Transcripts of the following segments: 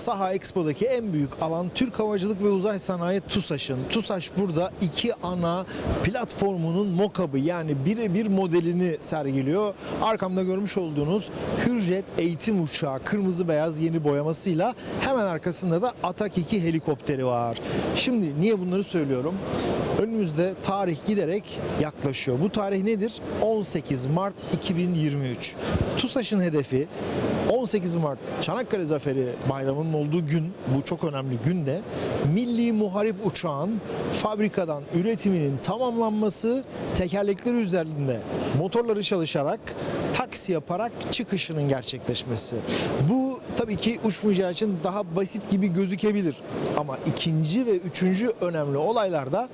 Saha Expo'daki en büyük alan Türk Havacılık ve Uzay Sanayi TUSAŞ'ın. TUSAŞ burada iki ana platformunun mockup'ı yani birebir modelini sergiliyor. Arkamda görmüş olduğunuz Hürjet eğitim uçağı kırmızı beyaz yeni boyamasıyla hemen arkasında da Atak 2 helikopteri var. Şimdi niye bunları söylüyorum? Önümüzde tarih giderek yaklaşıyor. Bu tarih nedir? 18 Mart 2023. TUSAŞ'ın hedefi 18 Mart Çanakkale Zaferi Bayramı'nın olduğu gün, bu çok önemli günde Milli Muharip Uçağın fabrikadan üretiminin tamamlanması, tekerlekleri üzerinde motorları çalışarak taksi yaparak çıkışının gerçekleşmesi. Bu tabii ki uçmayacağı için daha basit gibi gözükebilir. Ama ikinci ve üçüncü önemli olaylarda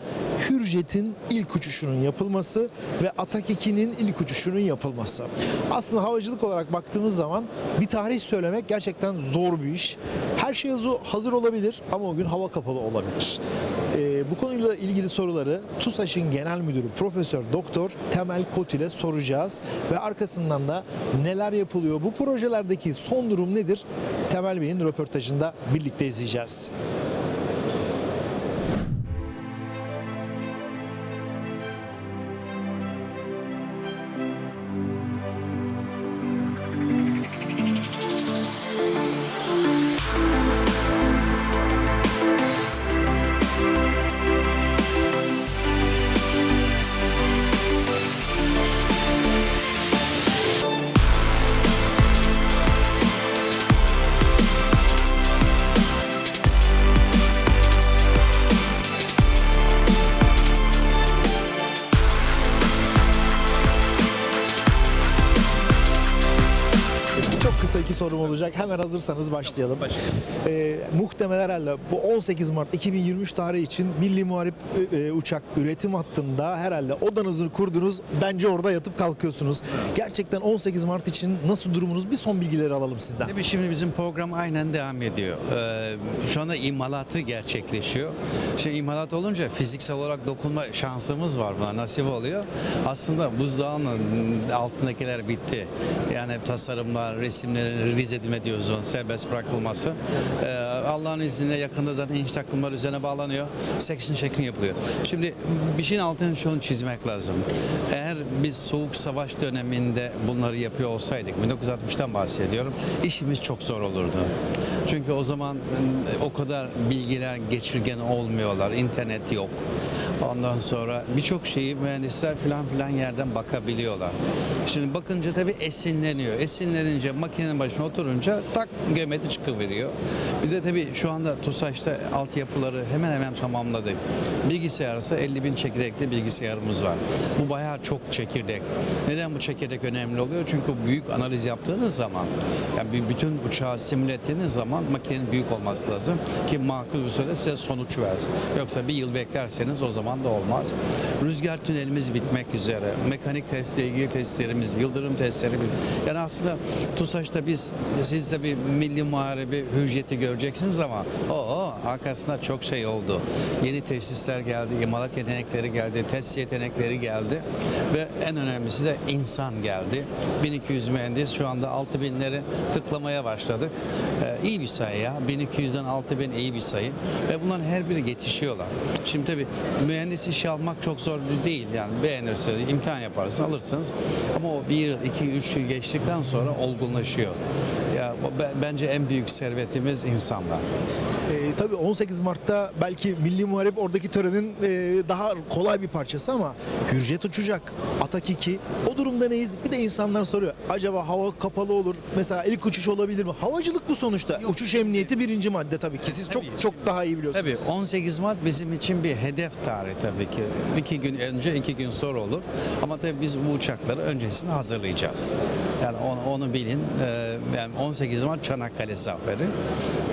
Hürjet'in ilk uçuşunun yapılması ve Atak 2'nin ilk uçuşunun yapılması. Aslında havacılık olarak baktığımız zaman bir tarih söylemek gerçekten zor bir iş. Her şey hazır- olabilir ama o gün hava kapalı olabilir. Ee, bu konuyla ilgili soruları TUSAŞ'ın Genel Müdürü Profesör Doktor Temel Kot ile soracağız ve arkasından da neler yapılıyor, bu projelerdeki son durum nedir? Temel Bey'in röportajında birlikte izleyeceğiz. Çok kısa iki sorum olacak. Hemen hazırsanız başlayalım. Ee, muhtemelen herhalde bu 18 Mart 2023 tarihi için Milli Muharip e, e, uçak üretim hattında herhalde odanızı kurdunuz. Bence orada yatıp kalkıyorsunuz. Gerçekten 18 Mart için nasıl durumunuz? Bir son bilgileri alalım sizden. Tabii şimdi bizim program aynen devam ediyor. Ee, şu anda imalatı gerçekleşiyor. Şimdi imalat olunca fiziksel olarak dokunma şansımız var buna nasip oluyor. Aslında buzdağının altındakiler bitti. Yani tasarımlar, resimlerin realize edilme diyoruz onu, serbest bırakılması. Ee, Allah'ın izniyle yakında zaten inç takımlar üzerine bağlanıyor. Section şeklini yapılıyor. Şimdi bir şeyin altını şunu çizmek lazım. Eğer biz soğuk savaş döneminde bunları yapıyor olsaydık, 1960'tan bahsediyorum, işimiz çok zor olurdu. Çünkü o zaman e, o kadar bilgiler geçirgen olmuyorlar, internet yok. Ondan sonra birçok şeyi mühendisler filan filan yerden bakabiliyorlar. Şimdi bakınca tabii esinleniyor. Esinlenince makinenin başına oturunca tak geometri çıkıveriyor. Bir de tabii şu anda TUSAŞ'ta altyapıları hemen hemen tamamladık. Bilgisayarsa 50 bin çekirdekli bilgisayarımız var. Bu bayağı çok çekirdek. Neden bu çekirdek önemli oluyor? Çünkü büyük analiz yaptığınız zaman yani bütün uçağı simüle ettiğiniz zaman makinenin büyük olması lazım ki makul bir süre size sonuç versin. Yoksa bir yıl beklerseniz o zaman da olmaz. Rüzgar tünelimiz bitmek üzere. Mekanik testle ilgili testlerimiz, yıldırım testleri. Yani aslında TUSAŞ'ta biz siz de bir milli muharebe hücreti göreceksiniz ama o arkasında çok şey oldu. Yeni tesisler geldi, imalat yetenekleri geldi, test yetenekleri geldi ve en önemlisi de insan geldi. 1200 mühendis şu anda 6000'leri tıklamaya başladık. Ee, iyi bir sayı ya. 1200'den 6000 iyi bir sayı ve bunların her biri yetişiyorlar. Şimdi tabii mühendis işi almak çok zor değil yani beğenirsiniz, imtihan yaparsınız, alırsınız ama o bir yıl, iki, üç yıl geçtikten sonra olgunlaşıyor. Ya bence en büyük servetimiz insanlar. Ee, tabii 18 Mart'ta belki Milli Muharip oradaki törenin e, daha kolay bir parçası ama Hürjet uçacak. Atak 2. O durumda neyiz? Bir de insanlar soruyor. Acaba hava kapalı olur? Mesela ilk uçuş olabilir mi? Havacılık bu sonuçta. Uçuş emniyeti birinci madde tabii ki. Siz çok çok daha iyi biliyorsunuz. Tabii 18 Mart bizim için bir hedef tarihi tabii ki. İki gün önce, iki gün sonra olur. Ama tabii biz bu uçakları öncesinde hazırlayacağız. Yani onu, onu bilin. Ee, yani 18 Mart Çanakkale Zaferi.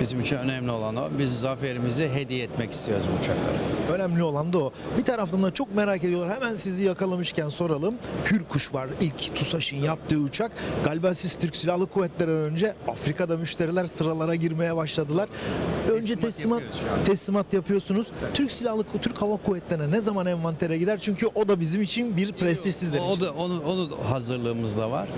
Bizim için önemli olan o. Biz zaferimizi hediye etmek istiyoruz bu uçaklara. Önemli olan da o. Bir taraftan da çok merak ediyorlar. Hemen sizi yakalamışken soralım. Hürkuş var. İlk TUSAŞ'ın yaptığı uçak. Galiba siz Türk Silahlı Kuvvetleri'nden önce Afrika'da müşteriler sıralara girmeye başladılar. Önce Teslimat teslimat teslimat yapıyorsunuz. Türk Silahlı Türk Hava Kuvvetleri'ne ne zaman envantere gider? Çünkü o da bizim için bir prestij sizler O için. da onu, onu da hazırlığımızda var.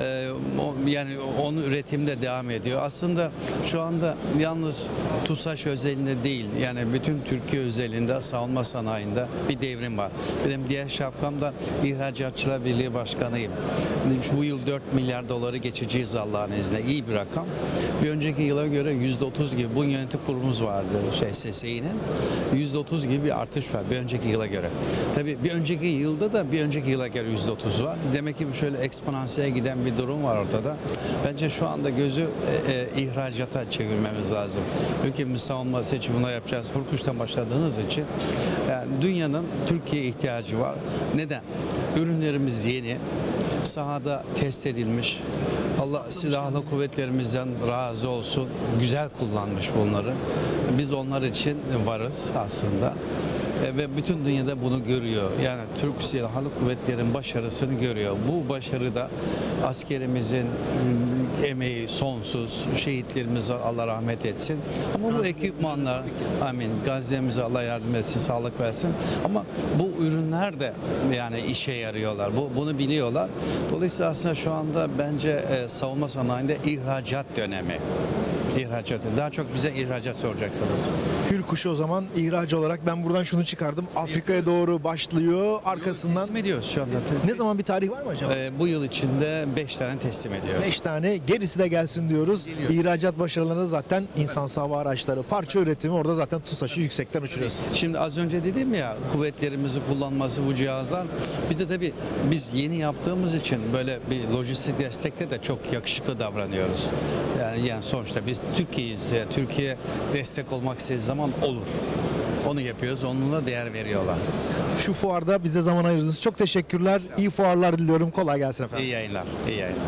Ee, o, yani onun üretimde devam ediyor. Aslında şu anda yalnız TUSAŞ özelinde değil yani bütün Türkiye özelinde savunma sanayinde bir devrim var. Benim diğer şapkam da İhracatçılar Birliği Başkanıyım. Bu yıl 4 milyar doları geçeceğiz Allah'ın izniyle. İyi bir rakam. Bir önceki yıla göre %30 gibi bu yönetim kurulumuz vardı şey SSİ'nin. %30 gibi bir artış var bir önceki yıla göre. Tabii bir önceki yılda da bir önceki yıla göre %30 var. Demek ki şöyle eksponansiyel giden bir durum var ortada. Bence şu anda gözü e, e, ihracata çevirmemiz lazım. Ülkemiz savunması için bunu yapacağız. Hurkuş'tan başladığınız için yani dünyanın Türkiye'ye ihtiyacı var. Neden? Ürünlerimiz yeni, sahada test edilmiş. Allah silahlı kuvvetlerimizden razı olsun. Güzel kullanmış bunları. Biz onlar için varız aslında. E, Ve bütün dünyada bunu görüyor. Yani Türk Silahlı Kuvvetleri'nin başarısını görüyor. Bu başarı da askerimizin emeği sonsuz. Şehitlerimize Allah rahmet etsin. Ama bu ekipmanlar, amin. Gazze'mize Allah yardım etsin, sağlık versin. Ama bu ürünler de yani işe yarıyorlar. Bu bunu biliyorlar. Dolayısıyla aslında şu anda bence e, savunma sanayinde ihracat dönemi. İhracat. Daha çok bize ihracat soracaksınız. Hürkuş'u o zaman ihraç olarak ben buradan şunu çıkardım. Afrika'ya doğru başlıyor. Arkasından Teslim ediyoruz şu anda. ne zaman bir tarih var mı acaba? Ee, bu yıl içinde 5 tane teslim ediyoruz. 5 tane gerisi de gelsin diyoruz. Geliyor. İhracat başarılarını zaten insan hava araçları, parça üretimi orada zaten TUSAŞ'ı yüksekten uçuruyoruz. Şimdi az önce dedim ya kuvvetlerimizi kullanması bu cihazlar. Bir de tabii biz yeni yaptığımız için böyle bir lojistik destekte de çok yakışıklı davranıyoruz. Yani, yani sonuçta biz Türkiye'yiz. Yani Türkiye destek olmak istediği zaman olur. Onu yapıyoruz. Onunla değer veriyorlar. Şu fuarda bize zaman ayırdınız. Çok teşekkürler. İyi fuarlar diliyorum. Kolay gelsin efendim. İyi yayınlar. İyi yayınlar.